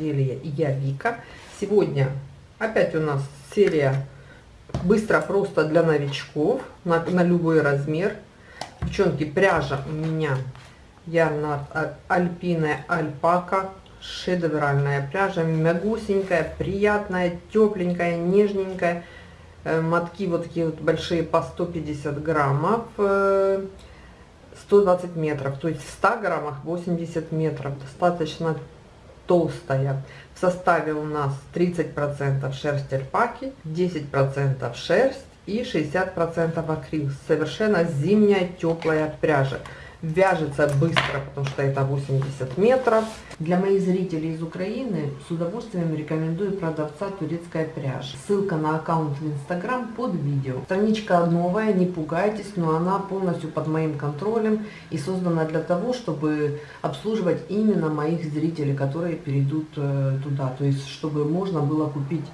Рукоделия и я Вика. Сегодня опять у нас серия быстро, просто для новичков, на, на любой размер. Девчонки, пряжа у меня Ярнард Альпиная Альпака, шедевральная пряжа, мягусенькая, приятная, тепленькая, нежненькая. Э, мотки вот такие вот большие по 150 граммов. Э, 120 метров, то есть в 100 граммах 80 метров, достаточно толстая. В составе у нас 30% шерсть альпаки, 10% шерсть и 60% акрил. Совершенно зимняя теплая пряжа вяжется быстро, потому что это 80 метров. Для моих зрителей из Украины с удовольствием рекомендую продавца турецкая пряжа. Ссылка на аккаунт в Инстаграм под видео. Страничка новая, не пугайтесь, но она полностью под моим контролем и создана для того, чтобы обслуживать именно моих зрителей, которые перейдут э, туда. То есть, чтобы можно было купить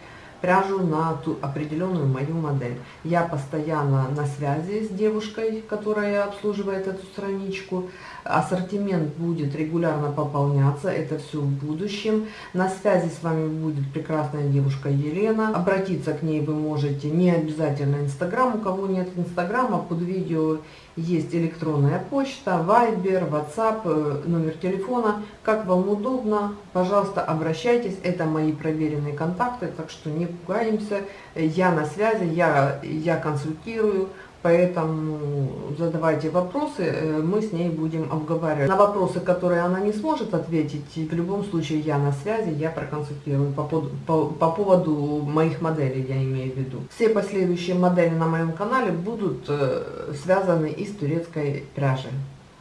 пряжу на ту определенную мою модель. Я постоянно на связи с девушкой, которая обслуживает эту страничку. Ассортимент будет регулярно пополняться, это все в будущем. На связи с вами будет прекрасная девушка Елена. Обратиться к ней вы можете не обязательно Инстаграм, у кого нет Инстаграма, под видео есть электронная почта, Viber, WhatsApp, э, номер телефона. Как вам удобно, пожалуйста, обращайтесь. Это мои проверенные контакты, так что не пугаемся. Я на связи, я, я консультирую. Поэтому задавайте вопросы, э, мы с ней будем обговаривать. На вопросы, которые она не сможет ответить, в любом случае я на связи, я проконсультирую по, по, по поводу моих моделей, я имею в виду. Все последующие модели на моем канале будут э, связаны из турецкой пряжи.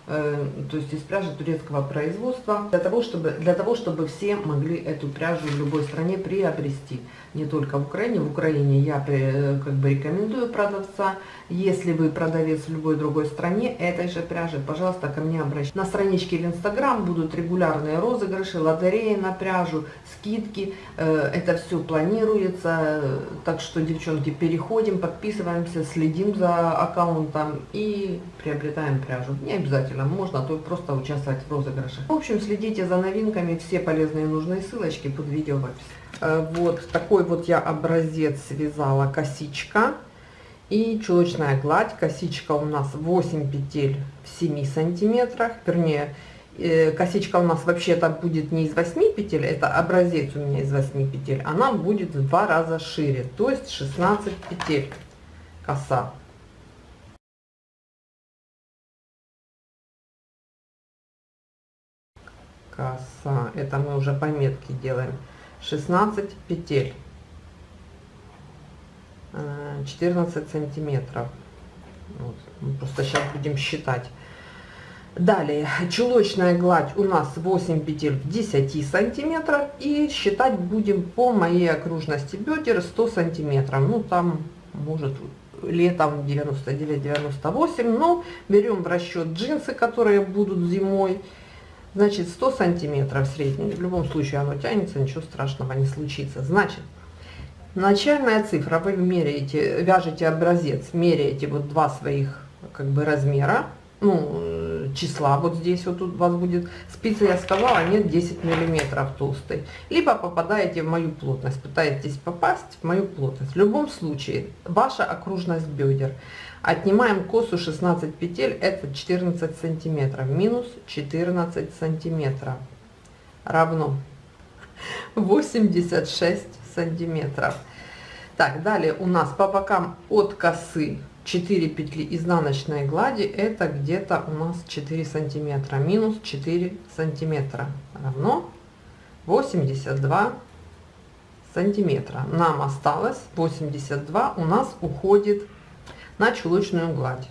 Э, то есть из пряжи турецкого производства, для того, чтобы, для того, чтобы все могли эту пряжу в любой стране приобрести не только в Украине. В Украине я э, как бы рекомендую продавца. Если вы продавец в любой другой стране этой же пряжи, пожалуйста, ко мне обращайтесь. На страничке в Инстаграм будут регулярные розыгрыши, лотереи на пряжу, скидки. Э, это все планируется. Так что, девчонки, переходим, подписываемся, следим за аккаунтом и приобретаем пряжу. Не обязательно, можно то просто участвовать в розыгрыше. В общем, следите за новинками, все полезные и нужные ссылочки под видео в описании. Э, вот такой вот я образец связала косичка и чулочная гладь. Косичка у нас 8 петель в 7 сантиметрах, вернее, э, косичка у нас вообще-то будет не из 8 петель, это образец у меня из 8 петель, она будет в два раза шире, то есть 16 петель коса. Коса, это мы уже пометки делаем. 16 петель 14 э, сантиметров. Вот. просто сейчас будем считать. Далее. Чулочная гладь у нас 8 петель в 10 сантиметров и считать будем по моей окружности бедер 100 сантиметров. Ну там может летом 99 98 но берем в расчет джинсы которые будут зимой. Значит, 100 сантиметров средний. В любом случае оно тянется, ничего страшного не случится. Значит, начальная цифра, вы меряете, вяжете образец, меряете вот два своих как бы размера, ну, числа вот здесь вот тут у вас будет спицы, я сказала, нет 10 миллиметров толстой. Либо попадаете в мою плотность, пытаетесь попасть в мою плотность. В любом случае, ваша окружность бедер Отнимаем косу 16 петель, это 14 сантиметров. Минус 14 сантиметров равно 86 сантиметров. Так, далее у нас по бокам от косы 4 петли изнаночной глади, это где-то у нас 4 сантиметра. Минус 4 сантиметра равно 82 сантиметра. Нам осталось 82, у нас уходит на чулочную гладь.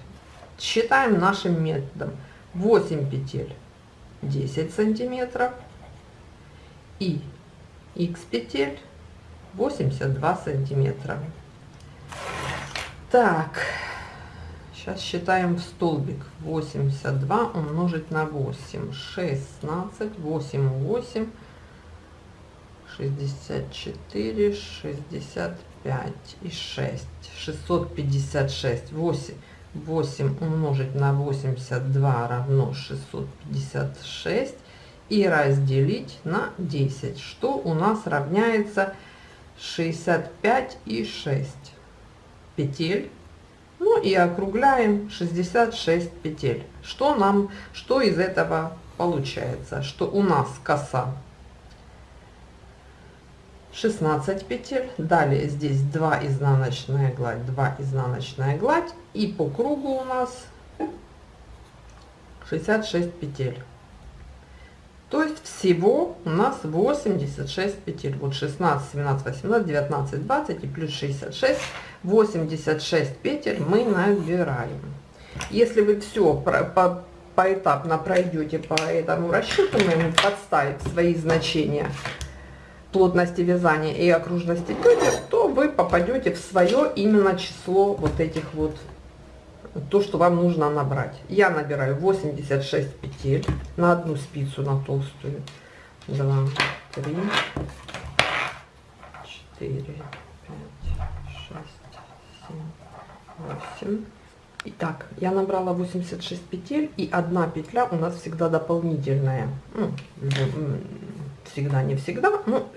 Считаем нашим методом 8 петель 10 сантиметров и x петель 82 сантиметра. Так, сейчас считаем в столбик 82 умножить на 8, 16, 8, 8, 64, 65 и 6. 656. 8, 8 умножить на 82 равно 656. и разделить на 10, что у нас равняется 65 и 6 петель. Ну и округляем 66 петель. Что нам, что из этого получается? Что у нас коса 16 петель. Далее здесь 2 изнаночная гладь, 2 изнаночная гладь. И по кругу у нас 66 петель. То есть всего у нас 86 петель. Вот 16, 17, 18, 19, 20 и плюс 66. 86 петель мы набираем. Если вы все по, по, поэтапно пройдете по этому расчету, мы подставив свои значения плотности вязания и окружности петель, то вы попадете в свое именно число вот этих вот то, что вам нужно набрать. Я набираю 86 петель на одну спицу, на толстую. 2, 3, 4, 5, 6, 7, 8. Итак, я набрала 86 петель, и одна петля у нас всегда дополнительная. Ну, всегда, не всегда, но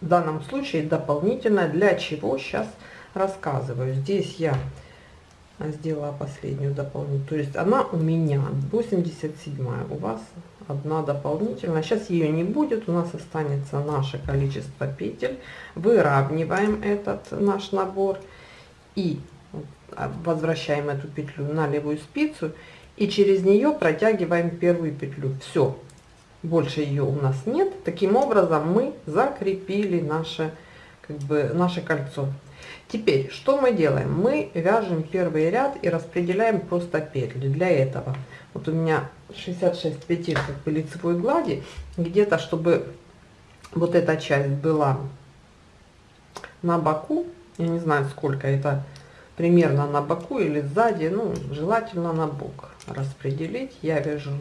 в данном случае дополнительная. Для чего сейчас рассказываю. Здесь я сделала последнюю дополнительную. То есть она у меня 87, у вас одна дополнительная. Сейчас ее не будет, у нас останется наше количество петель. Выравниваем этот наш набор и возвращаем эту петлю на левую спицу и через нее протягиваем первую петлю. Все, больше ее у нас нет. Таким образом мы закрепили наше, как бы, наше кольцо. Теперь, что мы делаем? Мы вяжем первый ряд и распределяем просто петли. Для этого вот у меня 66 петель как бы лицевой глади, где-то, чтобы вот эта часть была на боку, я не знаю сколько это, примерно на боку или сзади, ну, желательно на бок распределить. Я вяжу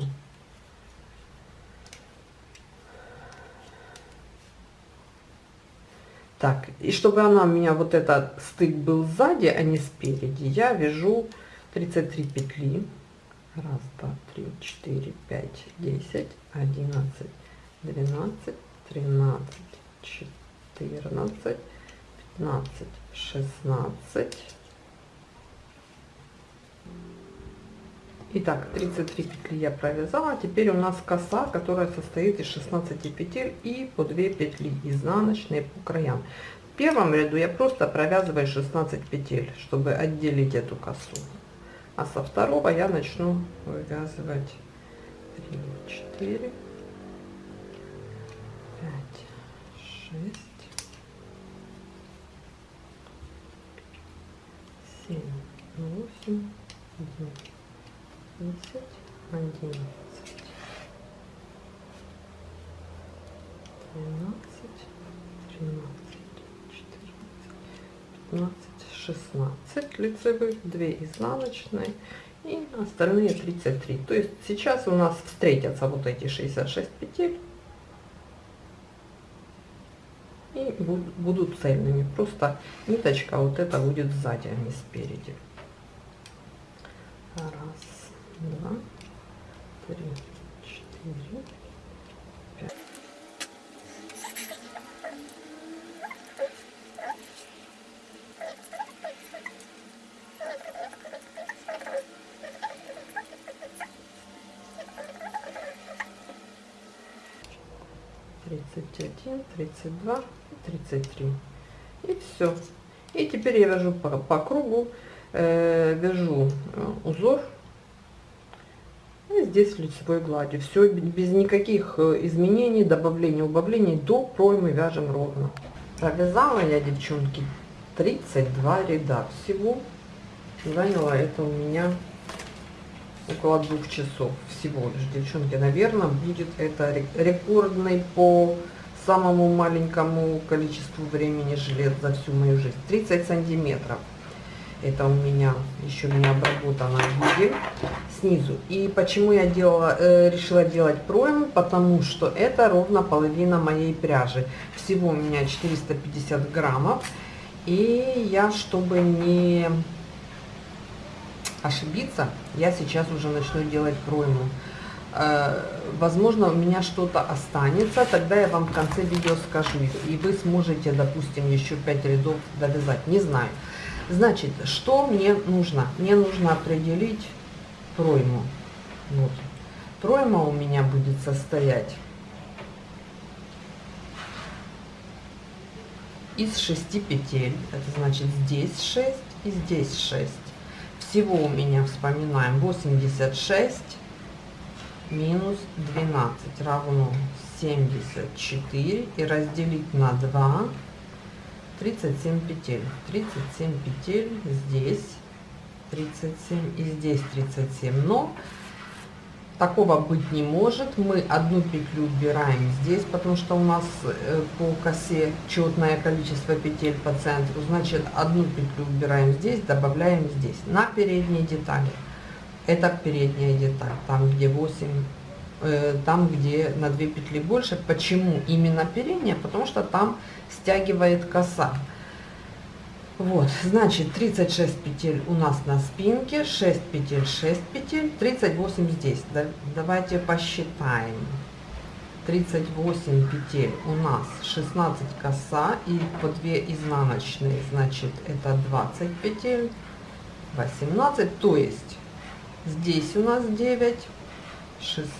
Так, и чтобы она у меня вот этот стык был сзади, а не спереди, я вяжу 33 петли. Раз, два, три, четыре, пять, десять, одиннадцать, двенадцать, тринадцать, четырнадцать, пятнадцать, шестнадцать. Итак, 33 петли я провязала. Теперь у нас коса, которая состоит из 16 петель и по 2 петли изнаночные по краям. В первом ряду я просто провязываю 16 петель, чтобы отделить эту косу. А со второго я начну вывязывать 3, 4, 5, 6, 7, 8, 9 десять, одиннадцать, двенадцать, тринадцать, четырнадцать, пятнадцать, шестнадцать лицевых, две изнаночные и остальные 33. То есть сейчас у нас встретятся вот эти 66 петель и будут цельными. Просто ниточка вот эта будет сзади, а не спереди. Раз два, три, четыре, пять. тридцать один тридцать два тридцать три. И все и теперь я вяжу по, по кругу э, вяжу э, узор здесь лицевой гладью. Все без никаких э, изменений, добавлений, убавлений до проймы вяжем ровно. Провязала я, девчонки, 32 ряда всего. Заняло это у меня около двух часов всего лишь, девчонки. Наверное, будет это рекордный по самому маленькому количеству времени жилет за всю мою жизнь. 30 сантиметров. Это у меня еще не обработана гибель снизу. И почему я делала, э, решила делать пройму? Потому что это ровно половина моей пряжи. Всего у меня 450 граммов. И я, чтобы не ошибиться, я сейчас уже начну делать пройму. э, возможно, у меня что-то останется, тогда я вам в конце видео скажу, и вы сможете, допустим, еще 5 рядов довязать, не знаю. Значит, что мне нужно? Мне нужно определить пройму. Вот. Пройма у меня будет состоять из 6 петель. Это значит здесь 6 и здесь 6. Всего у меня, вспоминаем, 86 минус 12 равно 74. И разделить на 2 37 петель. 37 петель здесь 37 и здесь 37. Но такого быть не может. Мы одну петлю убираем здесь, потому что у нас э, по косе четное количество петель по центру. Значит, одну петлю убираем здесь, добавляем здесь. На передней детали. Это передняя деталь, там где 8, э, там где на 2 петли больше. Почему именно передняя? Потому что там стягивает коса. Вот, значит, 36 петель у нас на спинке, 6 петель, 6 петель, 38 здесь. Да, давайте посчитаем. 38 петель у нас 16 коса и по 2 изнаночные, значит, это 20 петель, 18, то есть здесь у нас 9, 16,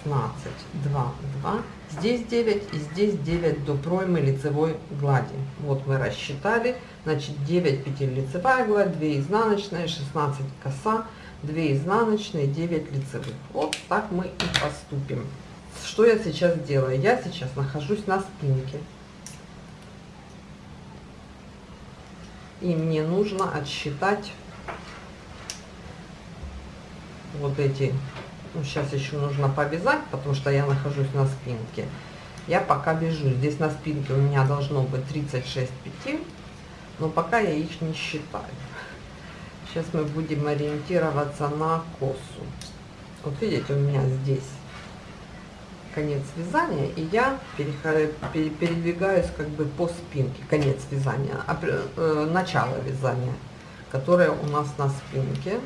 2, 2, здесь 9 и здесь 9 до проймы лицевой глади. Вот мы рассчитали, значит 9 петель лицевая гладь, 2 изнаночные, 16 коса, 2 изнаночные, 9 лицевых. Вот так мы и поступим. Что я сейчас делаю? Я сейчас нахожусь на спинке. И мне нужно отсчитать вот эти ну, сейчас еще нужно повязать, потому что я нахожусь на спинке. Я пока вяжу. Здесь на спинке у меня должно быть 36 петель, но пока я их не считаю. Сейчас мы будем ориентироваться на косу. Вот видите, у меня здесь конец вязания, и я передвигаюсь как бы по спинке, конец вязания, э, начало вязания, которое у нас на спинке.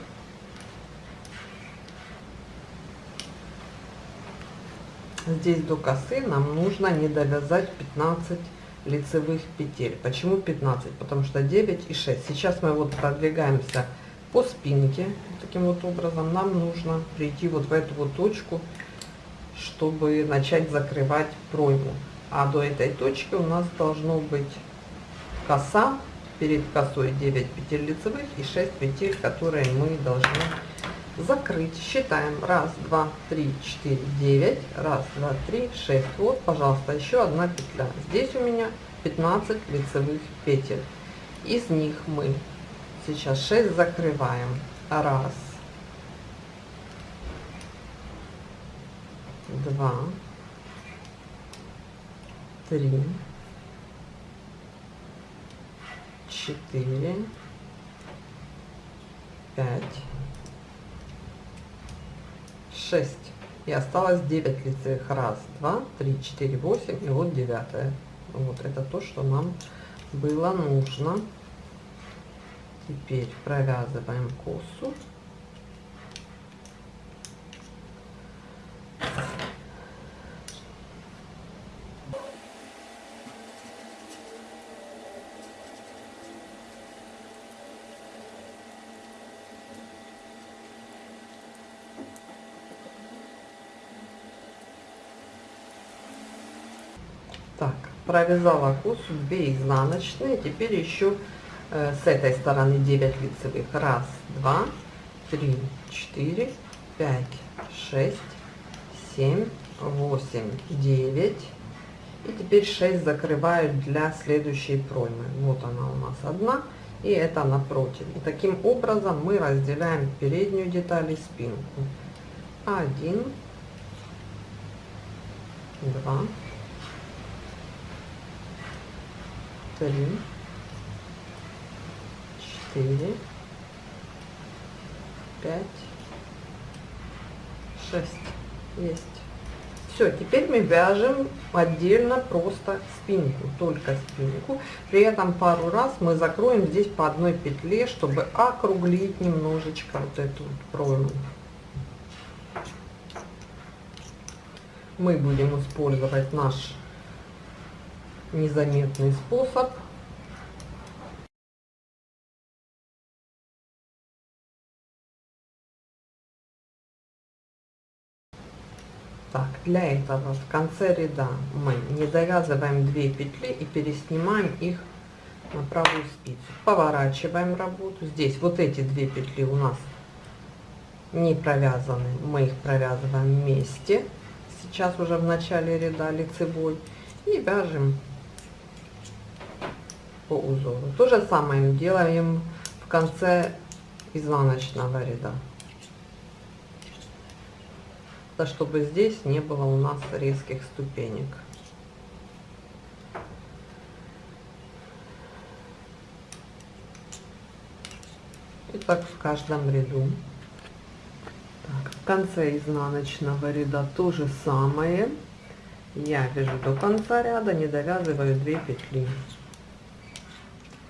Здесь до косы нам нужно не довязать 15 лицевых петель. Почему 15? Потому что 9 и 6. Сейчас мы вот продвигаемся по спинке. Таким вот образом нам нужно прийти вот в эту вот точку, чтобы начать закрывать пройму. А до этой точки у нас должно быть коса. Перед косой 9 петель лицевых и 6 петель, которые мы должны закрыть. Считаем. Раз, два, три, четыре, девять. Раз, два, три, шесть. Вот, пожалуйста, еще одна петля. Здесь у меня 15 лицевых петель. Из них мы сейчас 6 закрываем. Раз, два, три, четыре, пять 6 и осталось 9 лицевых. Раз 2 3 4 8 и вот 9 вот это то что нам было нужно. Теперь провязываем косу провязала косу 2 изнаночные. Теперь еще э, с этой стороны 9 лицевых. Раз 2 3 4 5 6 7 8 9 и теперь 6 закрываю для следующей проймы. Вот она у нас одна и это напротив. И таким образом мы разделяем переднюю деталь и спинку. 1 2 три, четыре, пять, шесть. Есть. Все, теперь мы вяжем отдельно просто спинку, только спинку. При этом пару раз мы закроем здесь по одной петле, чтобы округлить немножечко вот эту вот пройму. мы будем использовать наш незаметный способ. Так, для этого в конце ряда мы не довязываем 2 петли и переснимаем их на правую спицу. Поворачиваем работу. Здесь вот эти две петли у нас не провязаны, мы их провязываем вместе. Сейчас уже в начале ряда лицевой. И вяжем по узору. То же самое делаем в конце изнаночного ряда. Да, чтобы здесь не было у нас резких ступенек. И так в каждом ряду. Так, в конце изнаночного ряда то же самое. Я вяжу до конца ряда, не довязываю 2 петли.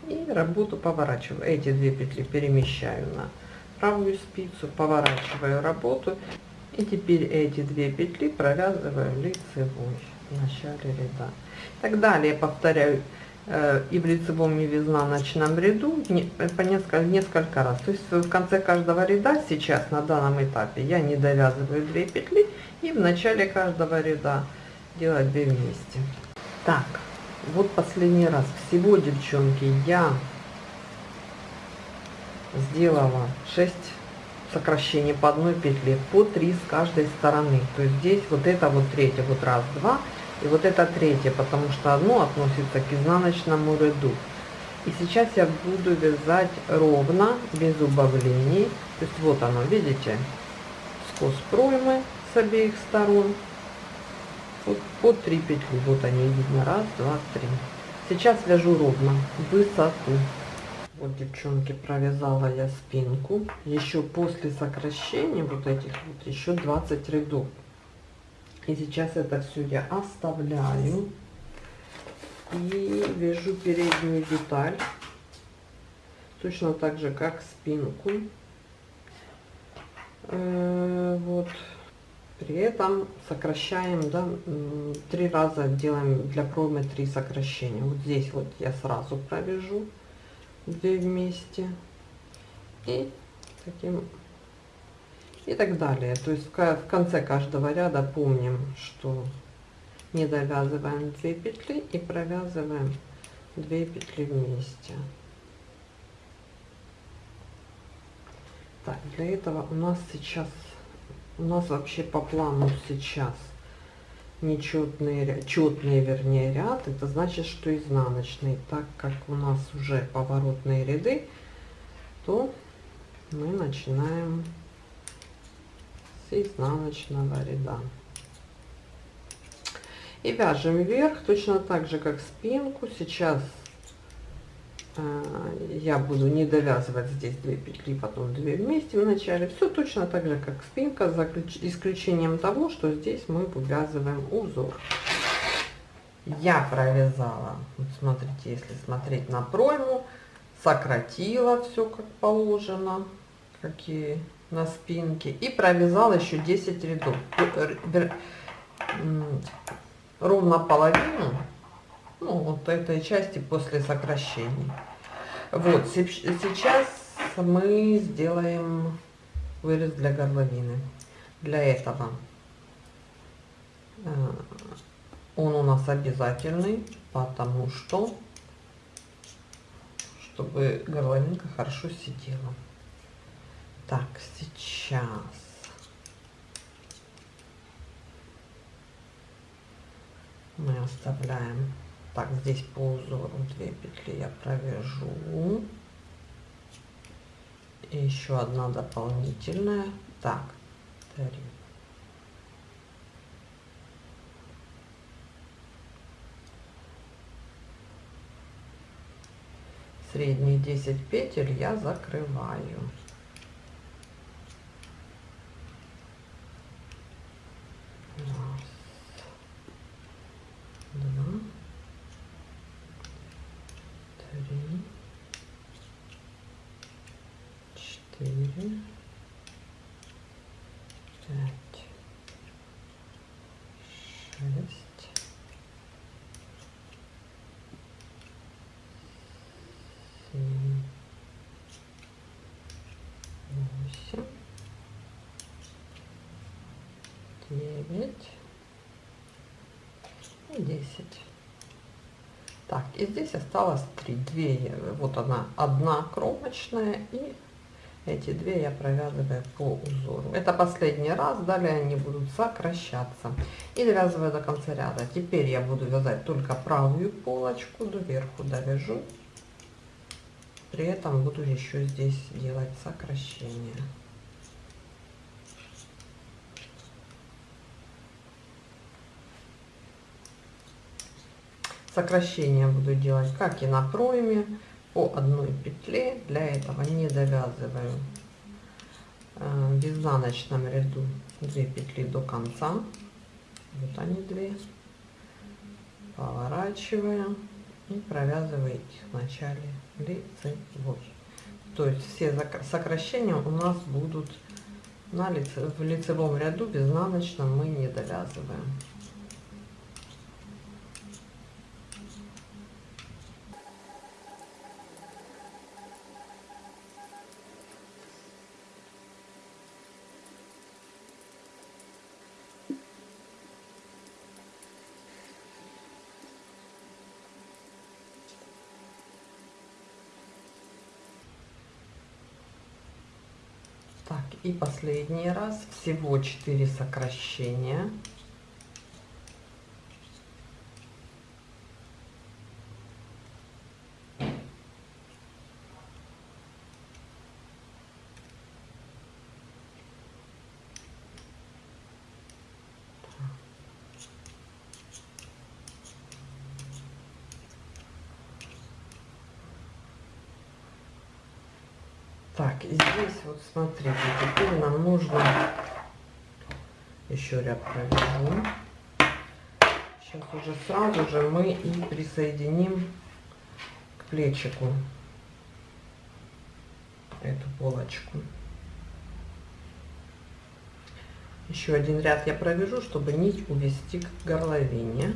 И работу поворачиваю. Эти две петли перемещаю на правую спицу, поворачиваю работу. И теперь эти две петли провязываю лицевой в начале ряда. Так далее повторяю Э, и в лицевом и в изнаночном ряду по несколько, несколько раз. То есть в конце каждого ряда сейчас на данном этапе я не довязываю 2 петли и в начале каждого ряда делать 2 вместе. Так, вот последний раз. Всего, девчонки, я сделала 6 сокращений по одной петле по 3 с каждой стороны. То есть здесь вот это вот третье, вот раз, два, и вот это третье, потому что одно относится к изнаночному ряду. И сейчас я буду вязать ровно, без убавлений. То есть вот оно, видите, скос проймы с обеих сторон. Вот по 3 петли, вот они видно, раз, два, три. Сейчас вяжу ровно, высоту. Вот, девчонки, провязала я спинку. Еще после сокращения вот этих вот, еще 20 рядов. И сейчас это все я оставляю. И вяжу переднюю деталь. Точно так же, как спинку. Э, вот. При этом сокращаем, да, три раза делаем для проймы три сокращения. Вот здесь вот я сразу провяжу две вместе. И таким и так далее. То есть в конце каждого ряда помним, что не довязываем 2 петли и провязываем 2 петли вместе. Так, для этого у нас сейчас, у нас вообще по плану сейчас нечетный, четный вернее ряд, это значит, что изнаночный. Так как у нас уже поворотные ряды, то мы начинаем с изнаночного ряда. И вяжем вверх, точно так же, как спинку. Сейчас я буду не довязывать здесь 2 петли, потом 2 вместе в начале. Все точно так же, как спинка, за исключением того, что здесь мы вывязываем узор. Я провязала, вот смотрите, если смотреть на пройму, сократила все как положено, какие на спинке и провязала еще 10 рядов ровно половину ну, вот этой части после сокращений вот сейчас мы сделаем вырез для горловины для этого э, он у нас обязательный потому что чтобы горловинка хорошо сидела так, сейчас. Мы оставляем. Так, здесь по узору две петли я провяжу. И еще одна дополнительная. Так, три. Средние 10 петель я закрываю. Угу. Пять, шесть, семь, восемь, девять десять. Так, и здесь осталось 3. 2, вот она, одна кромочная и эти две я провязываю по узору. Это последний раз, далее они будут сокращаться. И довязываю до конца ряда. Теперь я буду вязать только правую полочку, доверху довяжу. При этом буду еще здесь делать сокращение. Сокращение буду делать как и на пройме по одной петле для этого не довязываю э, в изнаночном ряду 2 петли до конца. Вот они две. Поворачиваем и провязываю их в начале лицевой. То есть все сокращения у нас будут на лице, в лицевом ряду в изнаночном мы не довязываем Так, и последний раз. Всего 4 сокращения. Так, и здесь вот смотрите, теперь нам нужно еще ряд провяжу. Сейчас уже сразу же мы и присоединим к плечику эту полочку. Еще один ряд я провяжу, чтобы нить увести к горловине.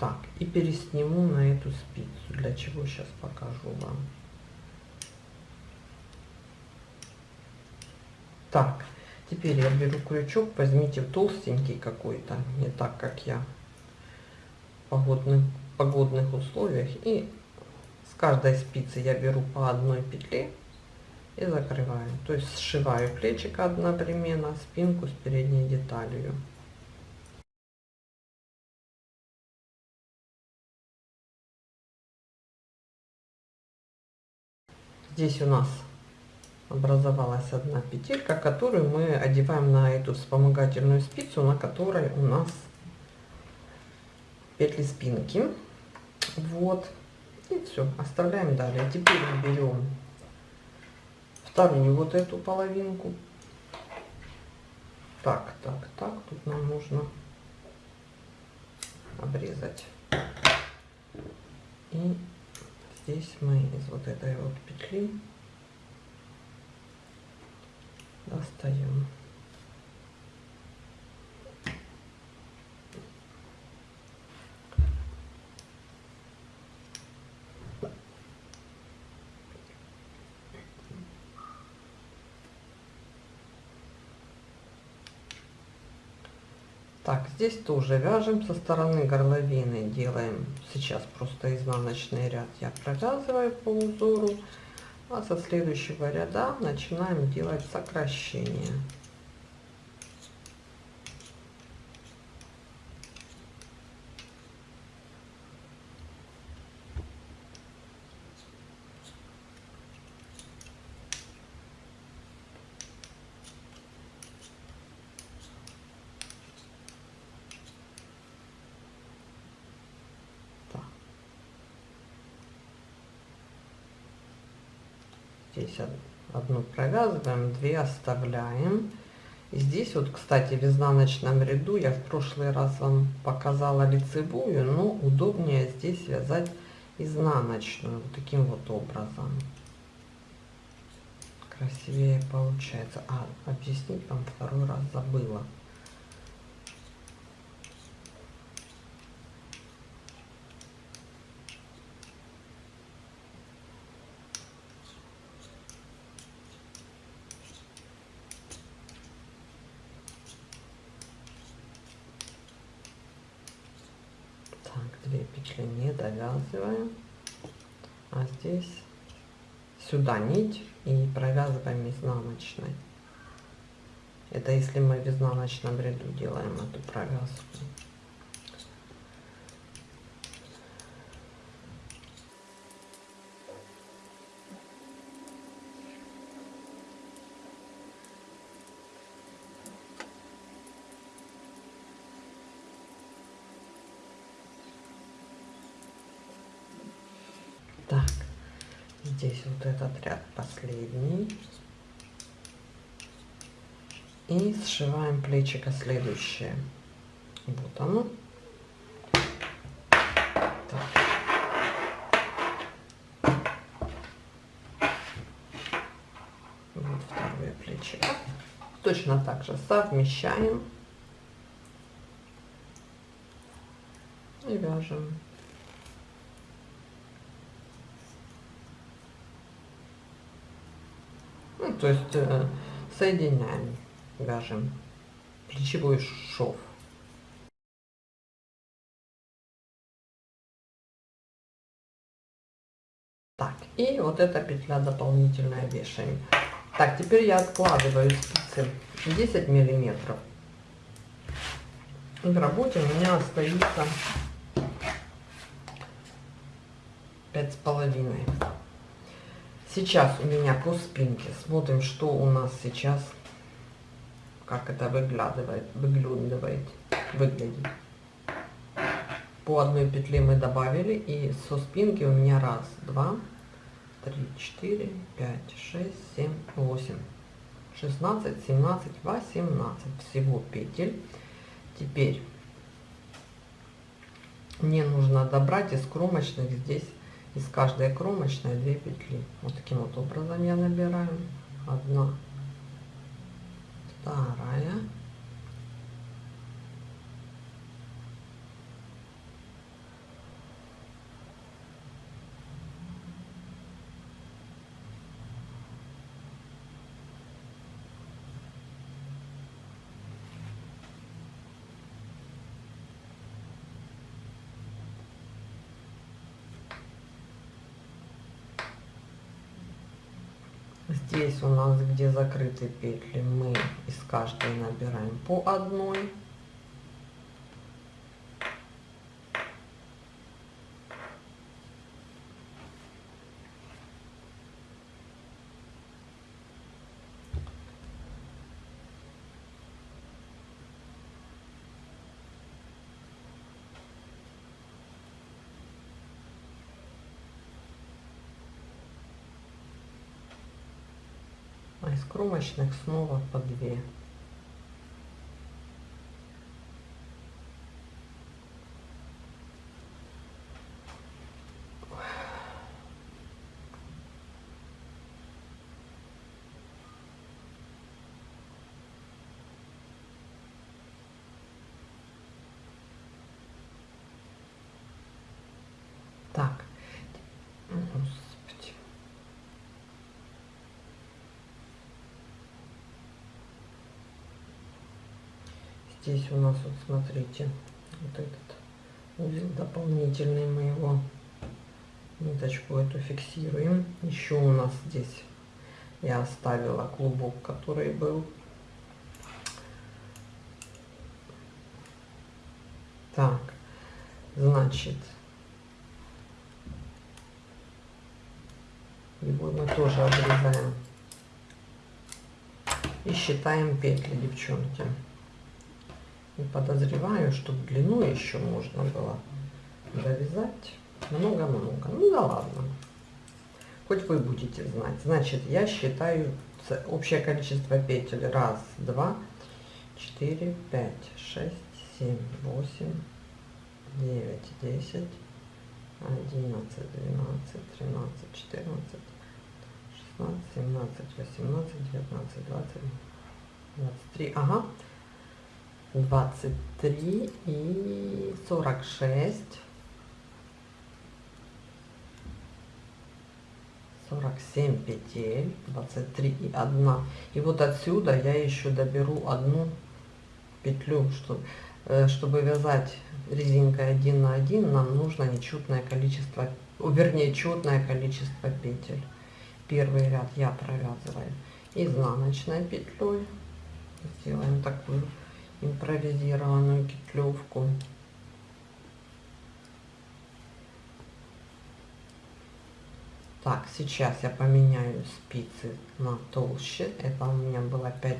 Так, и пересниму на эту спицу, для чего сейчас покажу вам. Так, теперь я беру крючок, возьмите толстенький какой-то, не так, как я в погодных, погодных условиях. И с каждой спицы я беру по одной петле и закрываю. То есть сшиваю плечико одновременно, спинку с передней деталью. Здесь у нас образовалась одна петелька, которую мы одеваем на эту вспомогательную спицу, на которой у нас петли спинки. Вот. И все, оставляем далее. Теперь берем вторую вот эту половинку. Так, так, так, тут нам нужно обрезать. И здесь мы из вот этой вот петли достаем Так, здесь тоже вяжем. Со стороны горловины, делаем сейчас просто изнаночный ряд. Я провязываю по узору, а со следующего ряда начинаем делать сокращение. Здесь одну провязываем, две оставляем. И здесь вот, кстати, в изнаночном ряду я в прошлый раз вам показала лицевую, но удобнее здесь вязать изнаночную, вот таким вот образом. Красивее получается. А, объяснить вам второй раз забыла. петли не довязываем, а здесь сюда нить и провязываем изнаночной. Это если мы в изнаночном ряду делаем эту провязку. Так, здесь вот этот ряд последний. И сшиваем плечико следующее. Вот оно. Так. Вот второе плечико. Точно так же совмещаем и вяжем. Ну, то есть э, соединяем, вяжем плечевой шов. Так, и вот эта петля дополнительная вешаем. Так, теперь я откладываю спицы 10 миллиметров. В работе у меня остается пять с половиной. Сейчас у меня по спинке. Смотрим, что у нас сейчас, как это выглядывает, выглядывает, выглядит. По одной петле мы добавили, и со спинки у меня раз, два, три, четыре, пять, шесть, семь, восемь, шестнадцать, семнадцать, восемнадцать всего петель. Теперь мне нужно добрать из кромочных здесь из каждой кромочной 2 петли. Вот таким вот образом я набираю. Одна вторая Здесь у нас, где закрыты петли, мы из каждой набираем по одной. Из кромочных снова по 2 Так, здесь у нас вот смотрите вот этот узел дополнительный мы его ниточку эту фиксируем. Еще у нас здесь я оставила клубок который был. Так значит его мы тоже обрезаем и считаем петли девчонки и подозреваю, что длину еще можно было довязать много-много. Ну да ладно. Хоть вы будете знать. Значит, я считаю общее количество петель. Раз, два, четыре, пять, шесть, семь, восемь, девять, десять, одиннадцать, двенадцать, тринадцать, четырнадцать, шестнадцать, семнадцать, восемнадцать, девятнадцать, двадцать, двадцать три. Ага. 23 и 46 47 петель 23 и 1 и вот отсюда я еще доберу одну петлю что э, чтобы вязать резинкой один на один, нам нужно нечетное количество, вернее, четное количество петель. Первый ряд я провязываю изнаночной петлей. Сделаем такую импровизированную петлевку. Так, сейчас я поменяю спицы на толще. Это у меня было 5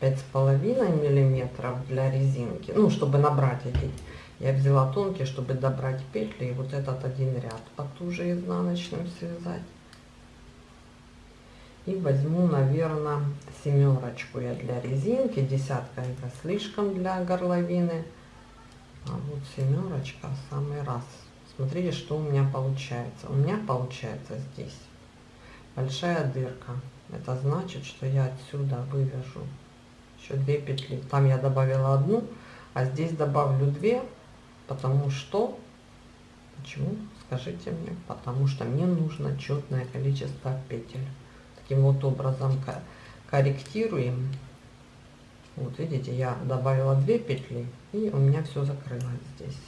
пять с половиной миллиметров для резинки. Ну, чтобы набрать эти. Я взяла тонкие, чтобы добрать петли и вот этот один ряд потуже изнаночным связать. И возьму, наверное, семерочку я для резинки. Десятка это слишком для горловины. А вот семерочка самый раз. Смотрите, что у меня получается. У меня получается здесь большая дырка. Это значит, что я отсюда вывяжу еще две петли. Там я добавила одну, а здесь добавлю две, потому что... Почему? Скажите мне. Потому что мне нужно четное количество петель. Таким вот образом корректируем. Вот видите, я добавила две петли, и у меня все закрылось здесь.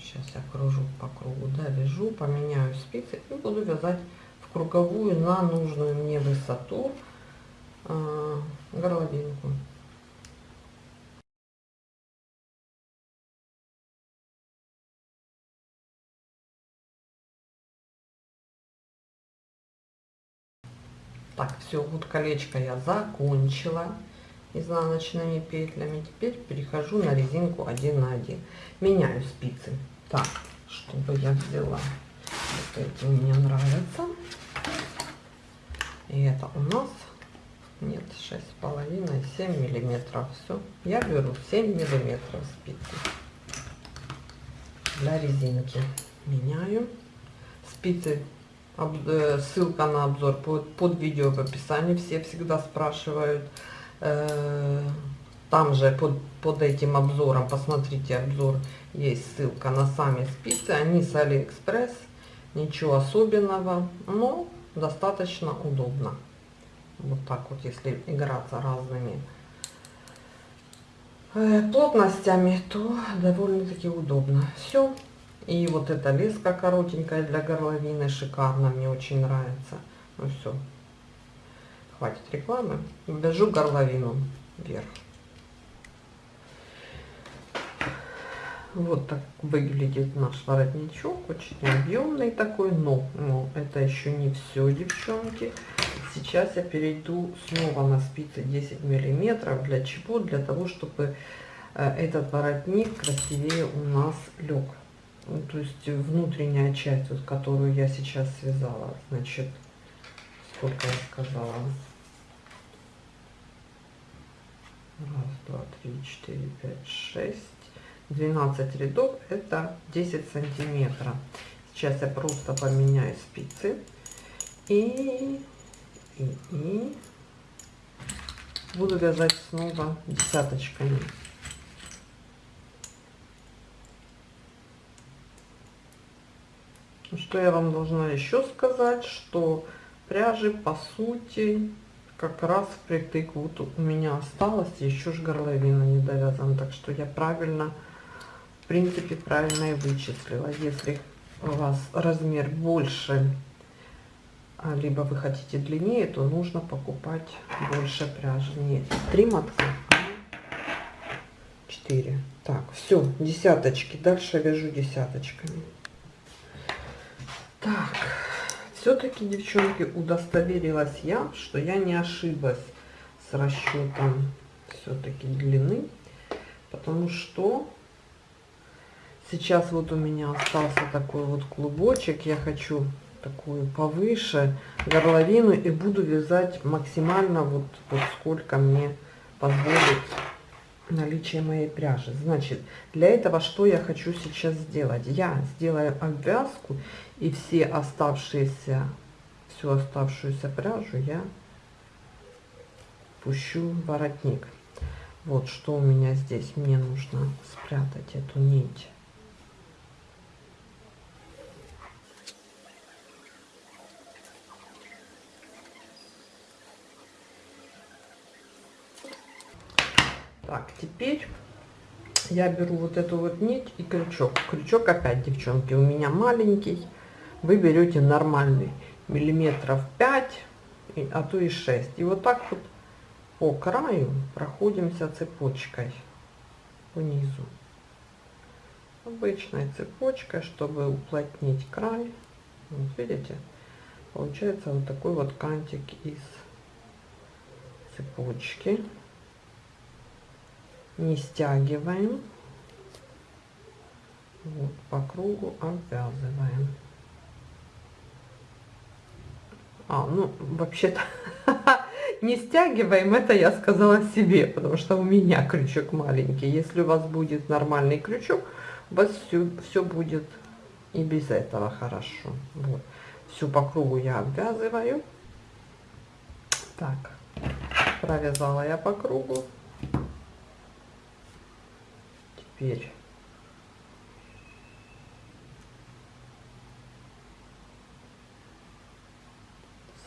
Сейчас я кружу по кругу, да, вяжу, поменяю спицы и буду вязать в круговую на нужную мне высоту э, горловинку. Так, все, вот колечко я закончила изнаночными петлями. Теперь перехожу на резинку 1 на 1. Меняю спицы. Так, чтобы я взяла. Вот эти мне нравятся. И это у нас нет шесть с половиной 7 миллиметров все я беру 7 миллиметров спицы для резинки меняю спицы э, ссылка на обзор под, под видео в описании все всегда спрашивают Э, там же под, под этим обзором, посмотрите обзор, есть ссылка на сами спицы. Они с Алиэкспресс, ничего особенного, но достаточно удобно. Вот так вот, если играться разными э, плотностями, то довольно-таки удобно. Все. И вот эта леска коротенькая для горловины, шикарно, мне очень нравится. Ну все, хватит рекламы. Вяжу горловину вверх. Вот так выглядит наш воротничок, очень объемный такой, но, но это еще не все, девчонки. Сейчас я перейду снова на спицы 10 миллиметров. Для чего? Для того, чтобы э, этот воротник красивее у нас лег. Ну, то есть внутренняя часть, вот, которую я сейчас связала, значит, сколько я сказала, раз, два, три, четыре, пять, шесть, 12 рядов, это 10 сантиметров. Сейчас я просто поменяю спицы и, и, и буду вязать снова десяточками. Что я вам должна еще сказать, что пряжи по сути как раз впритык. Вот у меня осталось еще ж горловина не довязана. Так что я правильно в принципе правильно и вычислила. Если у вас размер больше а, либо вы хотите длиннее то нужно покупать больше пряжи. Не три мотка четыре. Так все десяточки. Дальше вяжу десяточками так все-таки, девчонки, удостоверилась я, что я не ошиблась с расчетом все-таки длины, потому что сейчас вот у меня остался такой вот клубочек, я хочу такую повыше горловину и буду вязать максимально вот, вот сколько мне позволит наличие моей пряжи. Значит, для этого что я хочу сейчас сделать? Я сделаю обвязку и все оставшиеся, всю оставшуюся пряжу я пущу в воротник. Вот что у меня здесь. Мне нужно спрятать эту нить. Так, теперь я беру вот эту вот нить и крючок. Крючок опять, девчонки, у меня маленький. Вы берете нормальный, миллиметров 5, а то и 6. И вот так вот по краю проходимся цепочкой по низу. Обычной цепочкой, чтобы уплотнить край. Вот видите, получается вот такой вот кантик из цепочки не стягиваем. Вот по кругу обвязываем. А ну вообще-то не стягиваем это я сказала себе потому что у меня крючок маленький. Если у вас будет нормальный крючок у вас все все будет и без этого хорошо. Вот. Всю по кругу я обвязываю. Так провязала я по кругу теперь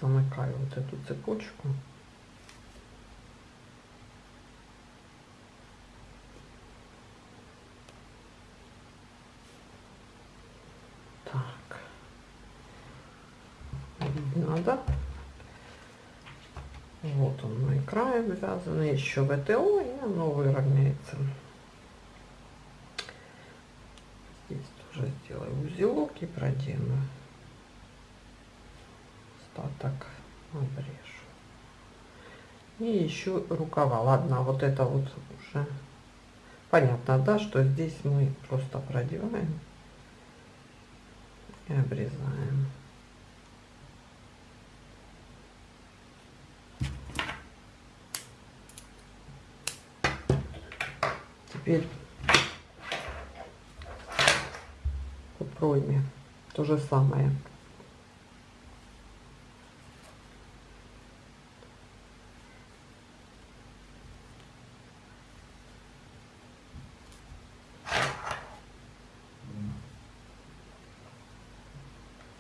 замыкаю вот эту цепочку. Так. Да вот он мой край ввязанный еще ВТО и оно выровняется здесь тоже сделаю узелок и продену остаток обрежу и еще рукава. Ладно вот это вот уже понятно да что здесь мы просто продеваем и обрезаем. Теперь пройме. То же самое.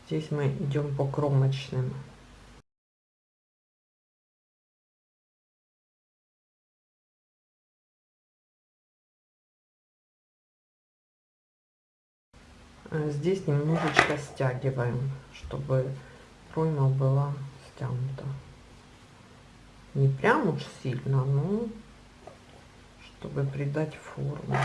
Здесь мы идем по кромочным. Здесь немножечко стягиваем, чтобы пройма была стянута. Не прям уж сильно, но чтобы придать форму.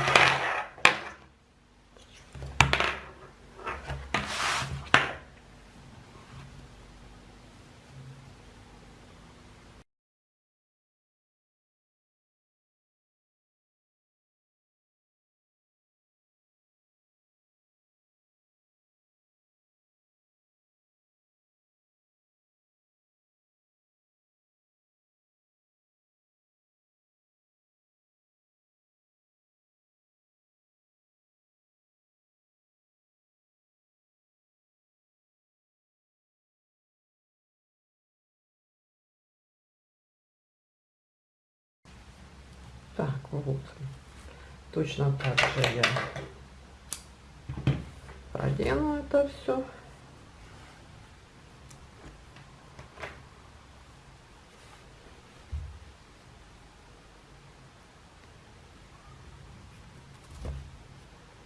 Так, вот. Точно так же я продену это все.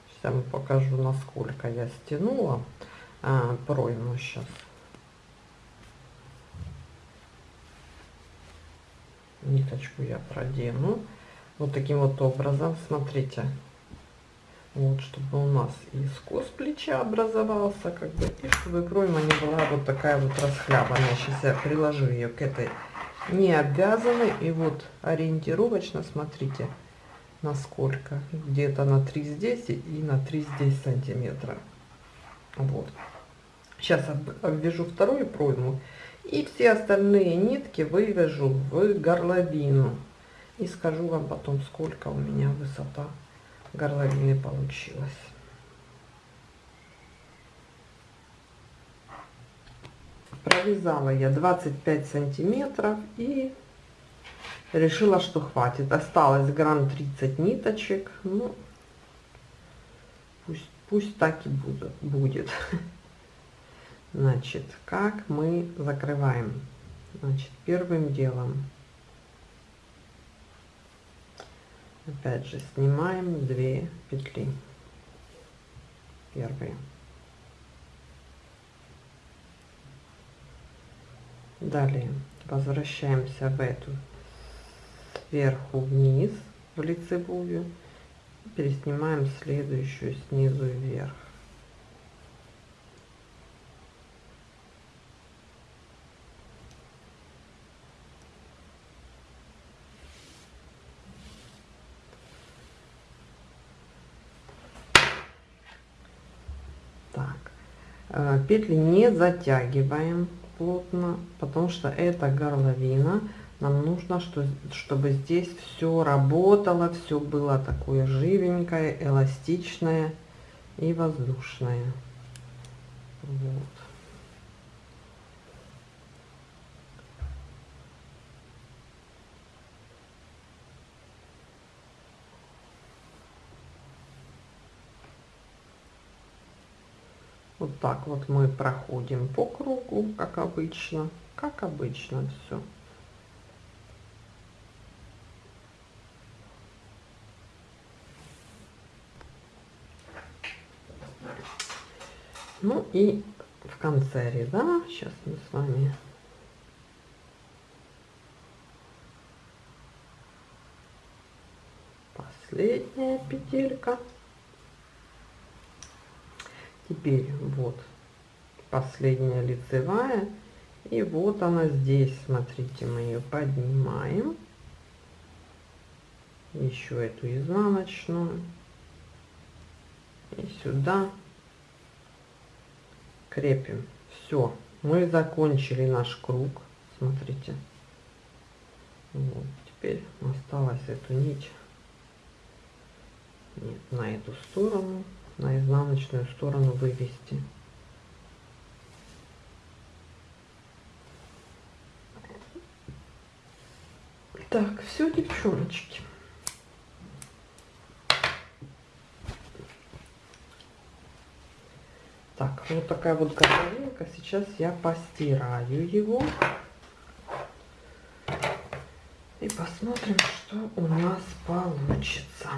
Сейчас вам покажу, насколько я стянула а, пройму сейчас. Ниточку я продену вот таким вот образом смотрите. Вот чтобы у нас и скос плеча образовался как бы и чтобы пройма не была вот такая вот расхлябанная. Сейчас я приложу ее к этой. Не обвязанной и вот ориентировочно смотрите насколько. Где-то на 3 здесь и на 3 здесь сантиметра вот. Сейчас обвяжу вторую пройму и все остальные нитки вывяжу в горловину и скажу вам потом, сколько у меня высота горловины получилась. Провязала я 25 сантиметров и решила, что хватит. Осталось грамм 30 ниточек. Ну, пусть, пусть так и будет. будет. Значит, как мы закрываем? Значит, первым делом опять же снимаем 2 петли первые. Далее возвращаемся в эту сверху вниз в лицевую переснимаем следующую снизу вверх Э, петли не затягиваем плотно, потому что это горловина. Нам нужно, что, чтобы здесь все работало, все было такое живенькое, эластичное и воздушное. Вот. Так вот мы проходим по кругу, как обычно, как обычно все. Ну и в конце ряда, сейчас мы с вами последняя петелька. Теперь вот последняя лицевая. И вот она здесь, смотрите, мы ее поднимаем. Еще эту изнаночную. И сюда крепим. Все, мы закончили наш круг. Смотрите. Вот, теперь осталось эту нить нет, на эту сторону на изнаночную сторону вывести. Так, все, девчоночки. Так, вот такая вот горловинка. Сейчас я постираю его. И посмотрим, что у нас получится.